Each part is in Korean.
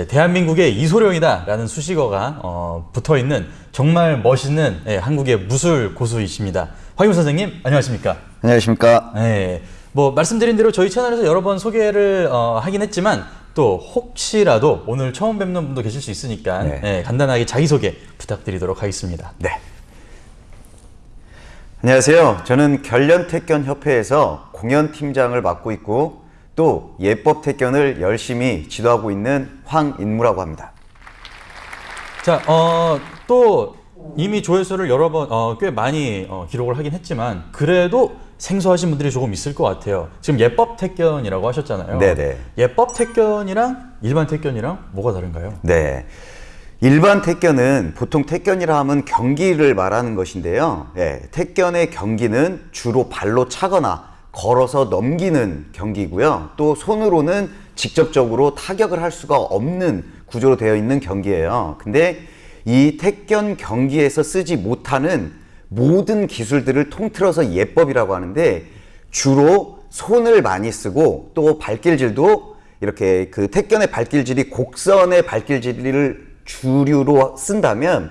이제 대한민국의 이소룡이다라는 수식어가 어, 붙어 있는 정말 멋있는 예, 한국의 무술 고수이십니다. 황임 선생님 안녕하십니까? 안녕하십니까. 네, 뭐 말씀드린 대로 저희 채널에서 여러 번 소개를 어, 하긴 했지만 또 혹시라도 오늘 처음 뵙는 분도 계실 수 있으니까 네. 예, 간단하게 자기소개 부탁드리도록 하겠습니다. 네. 안녕하세요. 저는 결련태견협회에서 공연팀장을 맡고 있고 또 예법태견을 열심히 지도하고 있는 황인무라고 합니다. 자, 어, 또 이미 조회수를 여러 번, 어, 꽤 많이 어, 기록을 하긴 했지만 그래도 생소하신 분들이 조금 있을 것 같아요. 지금 예법 택견이라고 하셨잖아요. 네네. 예법 택견이랑 일반 택견이랑 뭐가 다른가요? 네. 일반 태견은 보통 태견이라 하면 경기를 말하는 것인데요. 예, 태견의 경기는 주로 발로 차거나 걸어서 넘기는 경기고요. 또 손으로는 직접적으로 타격을 할 수가 없는 구조로 되어 있는 경기예요. 근데 이 태견 경기에서 쓰지 못하는 모든 기술들을 통틀어서 예법이라고 하는데 주로 손을 많이 쓰고 또 발길질도 이렇게 그 택견의 발길질이 곡선의 발길질을 주류로 쓴다면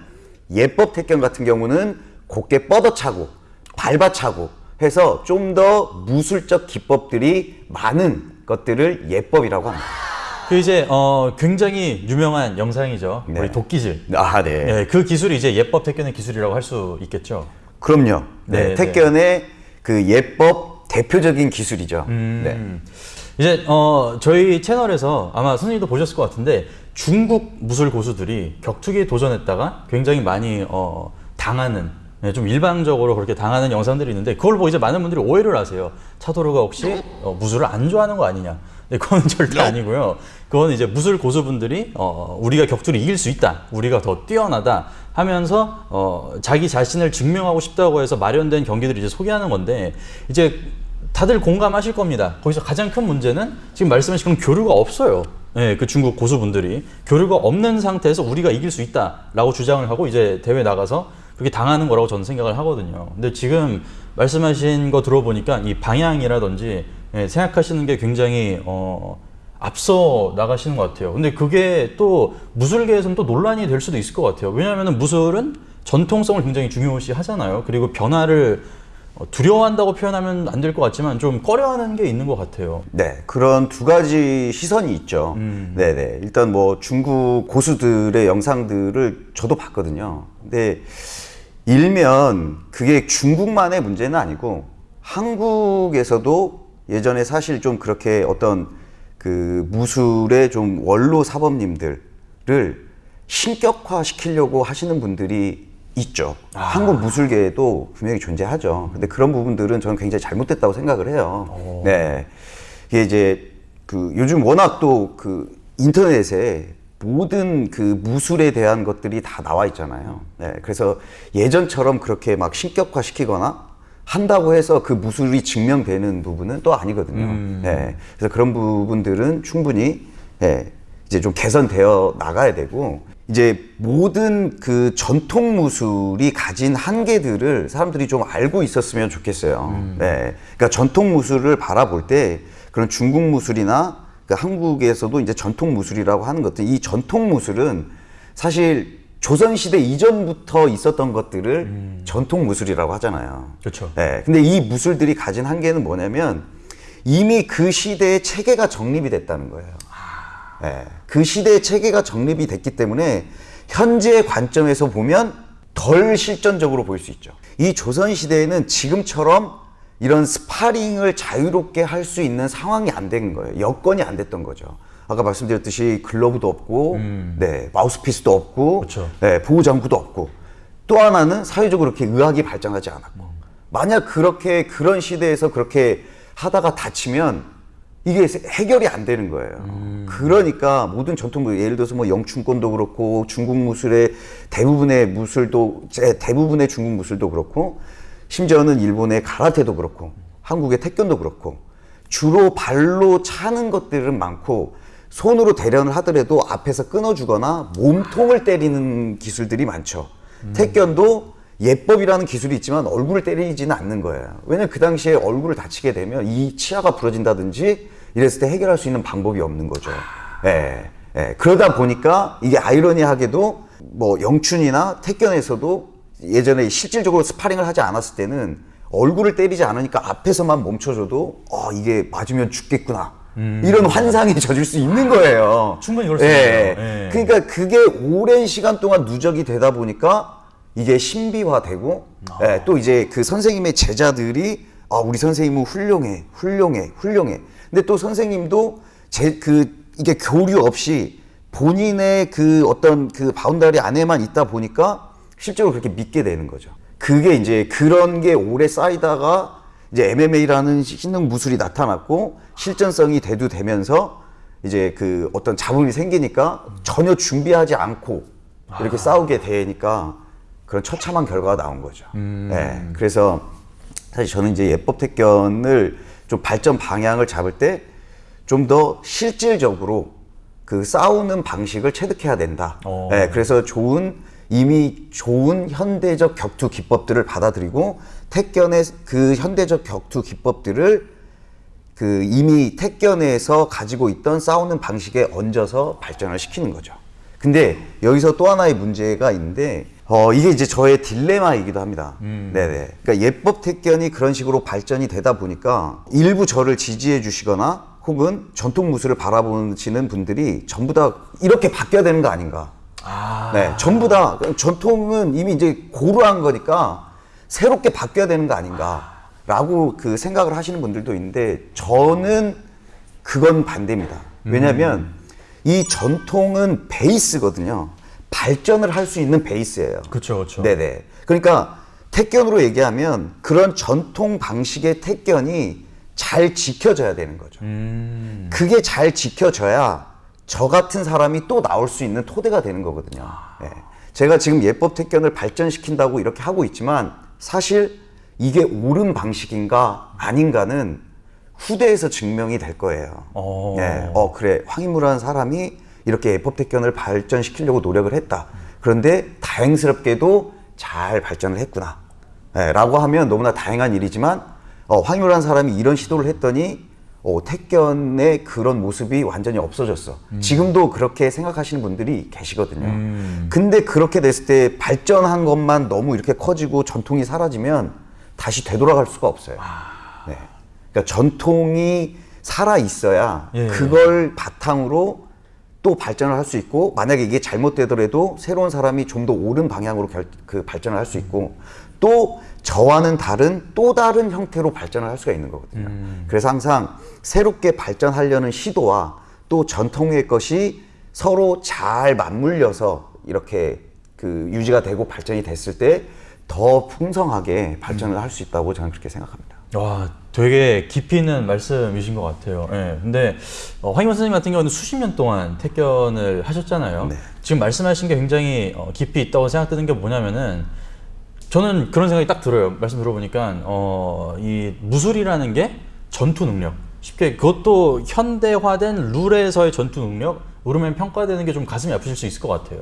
예법 택견 같은 경우는 곱게 뻗어차고 밟아차고 해서 좀 더 무술적 기법들이 많은 것들을 예법이라고 합니다. 그 이제 어, 굉장히 유명한 영상이죠. 네. 우리 도끼질. 아, 네. 네, 그 기술이 이제 예법 택견의 기술이라고 할 수 있겠죠. 그럼요. 네, 네, 택견의 그 예법 대표적인 기술이죠. 음. 네. 이제 어, 저희 채널에서 아마 선생님도 보셨을 것 같은데 중국 무술 고수들이 격투기에 도전했다가 굉장히 많이 어, 당하는 네, 좀 일방적으로 그렇게 당하는 영상들이 있는데 그걸 보고 이제 많은 분들이 오해를 하세요. 차도르가 혹시 어, 무술을 안 좋아하는 거 아니냐? 네, 그건 절대 아니고요. 그건 이제 무술 고수분들이 어, 우리가 격투를 이길 수 있다, 우리가 더 뛰어나다 하면서 어, 자기 자신을 증명하고 싶다고 해서 마련된 경기들을 이제 소개하는 건데 이제 다들 공감하실 겁니다. 거기서 가장 큰 문제는 지금 말씀하신 그런 교류가 없어요. 예, 그 중국 고수분들이 교류가 없는 상태에서 우리가 이길 수 있다라고 주장을 하고 이제 대회 나가서 그렇게 당하는 거라고 저는 생각을 하거든요. 근데 지금 말씀하신 거 들어보니까 이 방향이라든지 예, 생각하시는 게 굉장히 어, 앞서 나가시는 것 같아요. 근데 그게 또 무술계에서는 또 논란이 될 수도 있을 것 같아요. 왜냐하면 무술은 전통성을 굉장히 중요시 하잖아요. 그리고 변화를 어, 두려워한다고 표현하면 안 될 것 같지만 좀 꺼려하는 게 있는 것 같아요. 네, 그런 두 가지 시선이 있죠. 음. 네네. 일단 뭐 중국 고수들의 영상들을 저도 봤거든요. 근데 일면 그게 중국만의 문제는 아니고 한국에서도 예전에 사실 좀 그렇게 어떤 그 무술의 좀 원로 사범님들을 신격화 시키려고 하시는 분들이 있죠. 한국 무술계에도 분명히 존재하죠. 근데 그런 부분들은 저는 굉장히 잘못됐다고 생각을 해요. 네. 이게 이제 그 요즘 워낙 또 그 인터넷에 모든 그 무술에 대한 것들이 다 나와 있잖아요. 네. 그래서 예전처럼 그렇게 막 신격화 시키거나 한다고 해서 그 무술이 증명되는 부분은 또 아니거든요. 네. 그래서 그런 부분들은 충분히 예, 이제 좀 개선되어 나가야 되고 이제 모든 그 전통 무술이 가진 한계들을 사람들이 좀 알고 있었으면 좋겠어요. 네. 그러니까 전통 무술을 바라볼 때 그런 중국 무술이나 그 한국에서도 이제 전통 무술이라고 하는 것들 이 전통 무술은 사실 조선 시대 이전부터 있었던 것들을 전통 무술이라고 하잖아요. 그렇죠. 네. 근데 이 무술들이 가진 한계는 뭐냐면 이미 그 시대의 체계가 정립이 됐다는 거예요. 네. 그 시대의 체계가 정립이 됐기 때문에 현재의 관점에서 보면 덜 실전적으로 보일 수 있죠. 이 조선 시대에는 지금처럼 이런 스파링을 자유롭게 할 수 있는 상황이 안 된 거예요. 여건이 안 됐던 거죠. 아까 말씀드렸듯이 글러브도 없고, 네, 마우스피스도 없고, 그렇죠. 네, 보호 장구도 없고, 또 하나는 사회적으로 그렇게 의학이 발전하지 않았고, 만약 그렇게 그런 시대에서 그렇게 하다가 다치면 이게 해결이 안 되는 거예요. 그러니까 모든 전통 무 예를 들어서 뭐 영춘권도 그렇고 중국 무술의 대부분의 무술도 제- 대부분의 중국 무술도 그렇고 심지어는 일본의 가라테도 그렇고 한국의 태권도 그렇고 주로 발로 차는 것들은 많고 손으로 대련을 하더라도 앞에서 끊어주거나 몸통을 때리는 기술들이 많죠. 태권도 예법이라는 기술이 있지만 얼굴을 때리지는 않는 거예요. 왜냐면 그 당시에 얼굴을 다치게 되면 이 치아가 부러진다든지 이랬을 때 해결할 수 있는 방법이 없는 거죠. 예. 예, 그러다 보니까 이게 아이러니하게도 뭐 영춘이나 태견에서도 예전에 실질적으로 스파링을 하지 않았을 때는 얼굴을 때리지 않으니까 앞에서만 멈춰줘도 어 이게 맞으면 죽겠구나 이런 환상이 젖을 수 있는 거예요. 음. 충분히 그럴 수 예. 있죠. 예. 그러니까 그게 오랜 시간 동안 누적이 되다 보니까 이게 신비화되고 아. 예, 또 이제 그 선생님의 제자들이 아 우리 선생님은 훌륭해 훌륭해 훌륭해 근데 또 선생님도 제 그 이게 교류 없이 본인의 그 어떤 그 바운다리 안에만 있다 보니까 실제로 그렇게 믿게 되는 거죠 그게 이제 그런 게 오래 쌓이다가 이제 MMA라는 신능 무술이 나타났고 실전성이 대두되면서 이제 그 어떤 잡음이 생기니까 전혀 준비하지 않고 이렇게 싸우게 되니까 그런 처참한 결과가 나온 거죠. 예. 그래서 사실 저는 이제 예법 택견을 좀 발전 방향을 잡을 때 좀 더 실질적으로 그 싸우는 방식을 체득해야 된다. 어. 예. 그래서 좋은 이미 좋은 현대적 격투 기법들을 받아들이고 택견의 그 현대적 격투 기법들을 그 이미 택견에서 가지고 있던 싸우는 방식에 얹어서 발전을 시키는 거죠. 근데 여기서 또 하나의 문제가 있는데 어 이게 이제 저의 딜레마이기도 합니다. 네네. 그러니까 예법 택견이 그런 식으로 발전이 되다 보니까 일부 저를 지지해 주시거나 혹은 전통 무술을 바라보시는 분들이 전부 다 이렇게 바뀌어야 되는 거 아닌가? 아, 네, 전부 다 전통은 이미 이제 고루한 거니까 새롭게 바뀌어야 되는 거 아닌가라고 그 생각을 하시는 분들도 있는데 저는 그건 반대입니다. 왜냐하면 이 전통은 베이스거든요. 발전을 할 수 있는 베이스예요. 그렇죠, 그렇죠. 네네. 그러니까 택견으로 얘기하면 그런 전통 방식의 택견이 잘 지켜져야 되는 거죠. 음, 그게 잘 지켜져야 저 같은 사람이 또 나올 수 있는 토대가 되는 거거든요. 예. 제가 지금 예법 택견을 발전시킨다고 이렇게 하고 있지만 사실 이게 옳은 방식인가 아닌가는 후대에서 증명이 될 거예요. 어. 예. 어 그래 황인무라는 사람이 이렇게 예법 택견을 발전시키려고 노력을 했다. 그런데 다행스럽게도 잘 발전을 했구나. 예, 라고 하면 너무나 다행한 일이지만 어, 황유라는 사람이 이런 시도를 했더니 어, 택견의 그런 모습이 완전히 없어졌어. 지금도 그렇게 생각하시는 분들이 계시거든요. 근데 그렇게 됐을 때 발전한 것만 너무 이렇게 커지고 전통이 사라지면 다시 되돌아갈 수가 없어요. 네. 그러니까 전통이 살아 있어야 예. 그걸 바탕으로 또 발전을 할 수 있고 만약에 이게 잘못되더라도 새로운 사람이 좀 더 옳은 방향으로 결, 그 발전을 할 수 있고 또 저와는 다른 또 다른 형태로 발전을 할 수가 있는 거거든요. 그래서 항상 새롭게 발전하려는 시도와 또 전통의 것이 서로 잘 맞물려서 이렇게 그 유지가 되고 발전이 됐을 때 더 풍성하게 발전을 할수 있다고 저는 그렇게 생각합니다. 와, 되게 깊이 있는 말씀이신 것 같아요. 예. 근데 어, 황희원 선생님 같은 경우는 수십 년 동안 택견을 하셨잖아요. 네. 지금 말씀하신 게 굉장히 어, 깊이 있다고 생각드는 게 뭐냐면은 저는 그런 생각이 딱 들어요. 말씀 들어보니까 어, 이 무술이라는 게 전투 능력. 쉽게 그것도 현대화된 룰에서의 전투 능력. 으로면 평가되는 게 좀 가슴이 아프실 수 있을 것 같아요.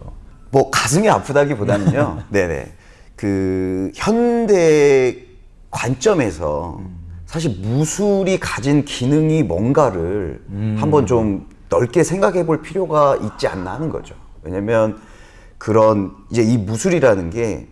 뭐 가슴이 아프다기보다는요. 네네. 그 현대 관점에서 사실 무술이 가진 기능이 뭔가를 한번 좀 넓게 생각해 볼 필요가 있지 않나 하는 거죠. 왜냐면 그런 이제 이 무술이라는 게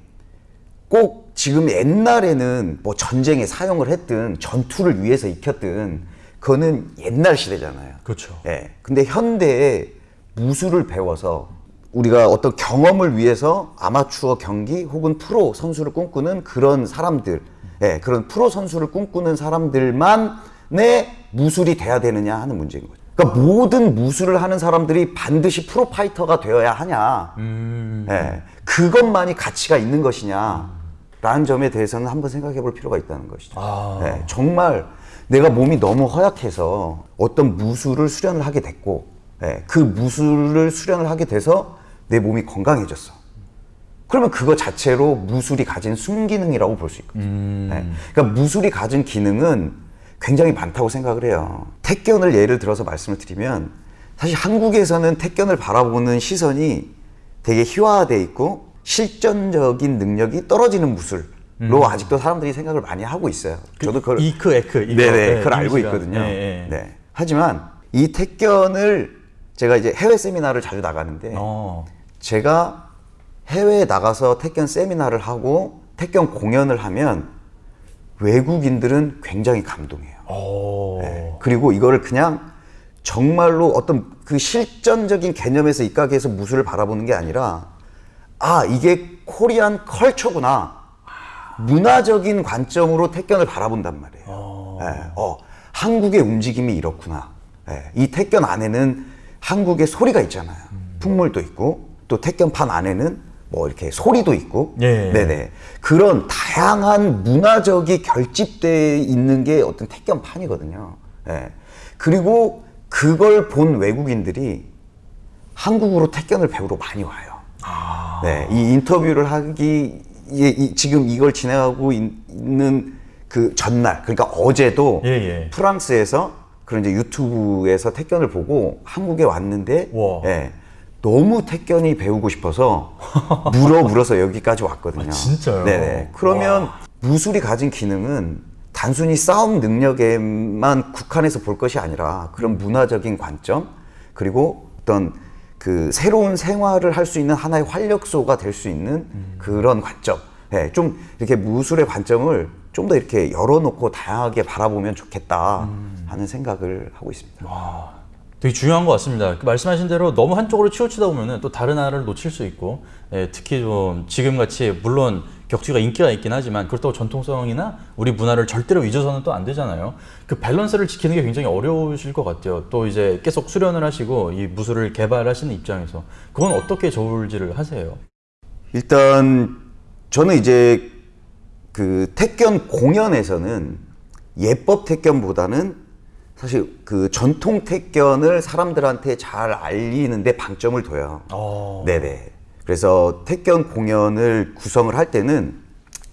꼭 지금 옛날에는 뭐 전쟁에 사용을 했든 전투를 위해서 익혔든 그거는 옛날 시대잖아요. 그렇죠. 예. 근데 현대에 무술을 배워서 우리가 어떤 경험을 위해서 아마추어 경기 혹은 프로 선수를 꿈꾸는 그런 사람들, 예, 그런 프로 선수를 꿈꾸는 사람들만의 무술이 돼야 되느냐 하는 문제인 거죠. 그러니까 모든 무술을 하는 사람들이 반드시 프로 파이터가 되어야 하냐, 예, 그것만이 가치가 있는 것이냐 라는 점에 대해서는 한번 생각해 볼 필요가 있다는 것이죠. 아. 예, 정말 내가 몸이 너무 허약해서 어떤 무술을 수련을 하게 됐고 예, 그 무술을 수련을 하게 돼서 내 몸이 건강해졌어. 그러면 그거 자체로 무술이 가진 순기능이라고 볼 수 있거든요. 예, 그러니까 무술이 가진 기능은 굉장히 많다고 생각을 해요. 택견을 예를 들어서 말씀을 드리면 사실 한국에서는 택견을 바라보는 시선이 되게 희화화돼 있고 실전적인 능력이 떨어지는 무술로 아직도 사람들이 생각을 많이 하고 있어요. 저도 그걸 이크 에크 이거. 네네, 네, 그걸 알고 이미지가. 있거든요. 예, 예. 네. 하지만 이 택견을 제가 이제 해외 세미나를 자주 나가는데 어. 제가 해외에 나가서 택견 세미나를 하고 택견 공연을 하면 외국인들은 굉장히 감동해요. 오. 네. 그리고 이거를 그냥 정말로 어떤 그 실전적인 개념에서 입각해서 무술을 바라보는 게 아니라 아 이게 코리안 컬처구나 문화적인 관점으로 택견을 바라본단 말이에요. 예, 어, 한국의 움직임이 이렇구나. 예, 이 택견 안에는 한국의 소리가 있잖아요. 풍물도 있고 또 택견판 안에는 뭐 이렇게 소리도 있고, 예. 네네 그런 다양한 문화적이 결집돼 있는 게 어떤 택견판이거든요. 예, 그리고 그걸 본 외국인들이 한국으로 택견을 배우러 많이 와요. 네, 이 인터뷰를 하기 이, 이- 지금 이걸 진행하고 있, 는 그 전날, 그러니까 어제도 예, 예. 프랑스에서 그런 이제 유튜브에서 택견을 보고 한국에 왔는데, 와. 예, 너무 택견이 배우고 싶어서 물어 물어서 여기까지 왔거든요. 아, 진짜요? 네네. 그러면 무술이 가진 기능은 단순히 싸움 능력에만 국한해서 볼 것이 아니라 그런 문화적인 관점 그리고 어떤 그 새로운 생활을 할 수 있는 하나의 활력소가 될 수 있는 그런 관점. 예, 좀 이렇게 무술의 관점을 좀 더 이렇게 열어놓고 다양하게 바라보면 좋겠다 하는 생각을 하고 있습니다. 되게 중요한 것 같습니다. 그 말씀하신 대로 너무 한쪽으로 치우치다 보면은 또 다른 하나를 놓칠 수 있고, 예, 특히 좀 지금 같이 물론 격투기가 인기가 있긴 하지만 그렇다고 전통성이나 우리 문화를 절대로 잊어서는 또 안 되잖아요. 그 밸런스를 지키는 게 굉장히 어려우실 것 같아요. 또 이제 계속 수련을 하시고 이 무술을 개발하시는 입장에서 그건 어떻게 저울질을 하세요? 일단 저는 이제 그 택견 공연에서는 예법 택견보다는 사실 그 전통 택견을 사람들한테 잘 알리는데 방점을 둬요. 어. 네네. 그래서 택견 공연을 구성을 할 때는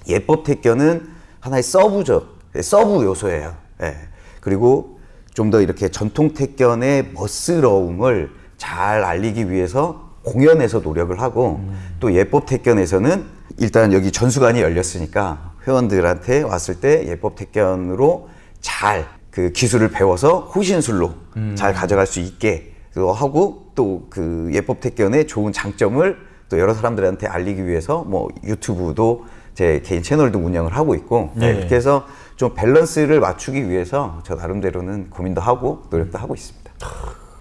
예법 택견은 하나의 서브죠. 네, 서브 요소예요. 예. 그리고 좀 더 이렇게 전통 택견의 멋스러움을 잘 알리기 위해서 공연에서 노력을 하고 또 예법 택견에서는 일단 여기 전수관이 열렸으니까 회원들한테 왔을 때 예법 택견으로 잘 그 기술을 배워서 호신술로 잘 가져갈 수 있게 또 하고 또 그 예법 택견의 좋은 장점을 또 여러 사람들한테 알리기 위해서 뭐 유튜브도 제 개인 채널도 운영을 하고 있고 네, 네. 이렇게 해서 좀 밸런스를 맞추기 위해서 저 나름대로는 고민도 하고 노력도 하고 있습니다.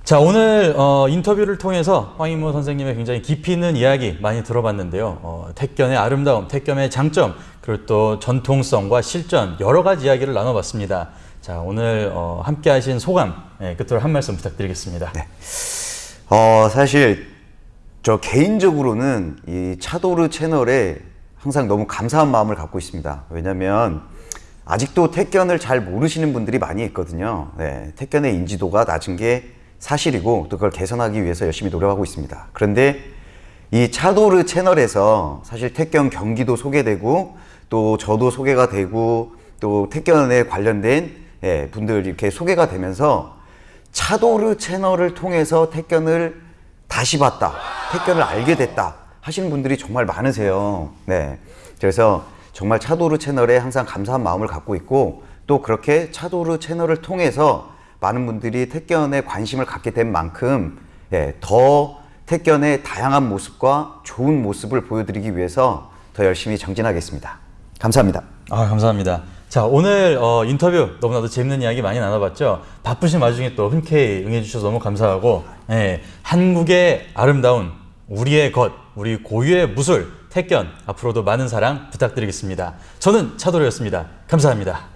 자 오늘 어, 인터뷰를 통해서 황인모 선생님의 굉장히 깊이 있는 이야기 많이 들어봤는데요. 어, 택견의 아름다움, 택견의 장점, 그리고 또 전통성과 실전 여러 가지 이야기를 나눠봤습니다. 자 오늘 어, 함께하신 소감 예, 끝으로 한 말씀 부탁드리겠습니다. 어, 사실 저 개인적으로는 이 차도르 채널에 항상 너무 감사한 마음을 갖고 있습니다. 왜냐면 아직도 택견을 잘 모르시는 분들이 많이 있거든요. 네, 택견의 인지도가 낮은 게 사실이고 또 그걸 개선하기 위해서 열심히 노력하고 있습니다. 그런데 이 차도르 채널에서 사실 택견 경기도 소개되고 또 저도 소개가 되고 또 택견에 관련된 예, 분들 이렇게 소개가 되면서 차도르 채널을 통해서 택견을 다시 봤다, 택견을 알게 됐다 하시는 분들이 정말 많으세요. 네. 그래서 정말 차도르 채널에 항상 감사한 마음을 갖고 있고 또 그렇게 차도르 채널을 통해서 많은 분들이 택견에 관심을 갖게 된 만큼 예, 더 택견의 다양한 모습과 좋은 모습을 보여드리기 위해서 더 열심히 정진하겠습니다. 감사합니다. 아 감사합니다. 자 오늘 어, 인터뷰 너무나도 재밌는 이야기 많이 나눠봤죠. 바쁘신 와중에 또 흔쾌히 응해주셔서 너무 감사하고 예, 한국의 아름다운 우리의 것, 우리 고유의 무술 택견 앞으로도 많은 사랑 부탁드리겠습니다. 저는 차도로였습니다. 감사합니다.